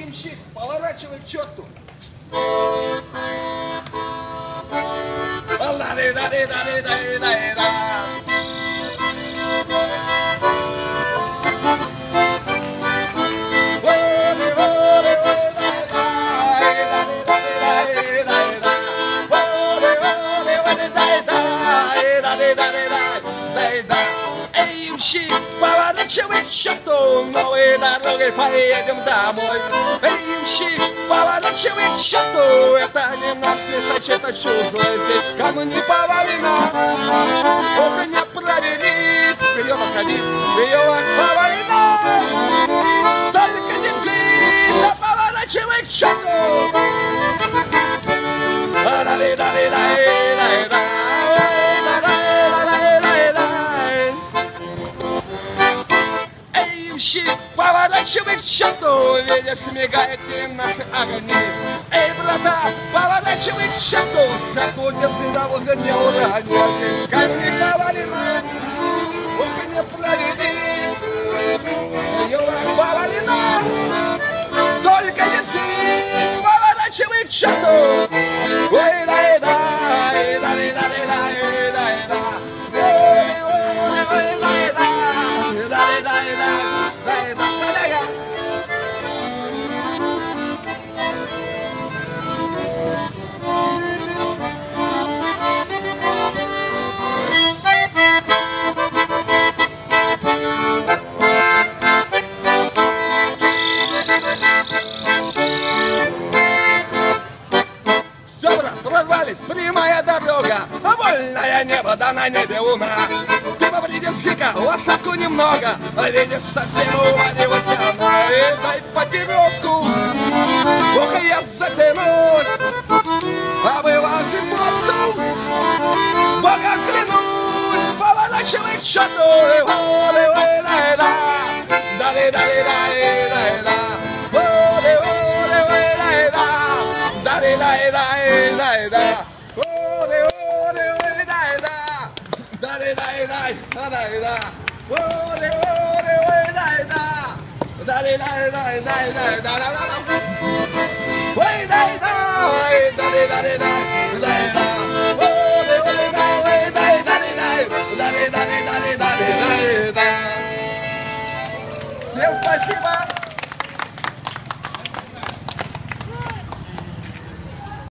ямщик, поворачивай к черту. Hey, that имщик, поворачивай черту, новой дорогой поедем домой. Имщик, поворачивай черту, это не нас не сочет, а чувство здесь камни повалено. Ох, не провелись, вперед отходи, вперед повалено. Только не здесь, а поворачивай к черту. Да-да-да-да-да-да-да. гуще Поворачивай в черту, видишь, мигает и наши огни. Эй, брата, поворачивай в черту Закутим возле не уранит Из не повалим, ух, не проведись Юра, повалина, только не поворачивай к черту. Прямая дорога, а вольное небо, да на небе луна. Ты повредил сика, лошадку немного, а видишь, совсем уводился она. И дай папироску, и я затянусь, а вылазим бросу. Бога клянусь, поворачивай к черту, и воды, ой, Ай, дай, да. Оре, оре, ой, дай, да. Дай, дай, дай, дай, дай, да, да, да. Ой, дай, дай, дай, дай, дай, дай, да. Оре, ой, дай, ой, дай, дай, дай, дай, дай, да. Всем спасибо.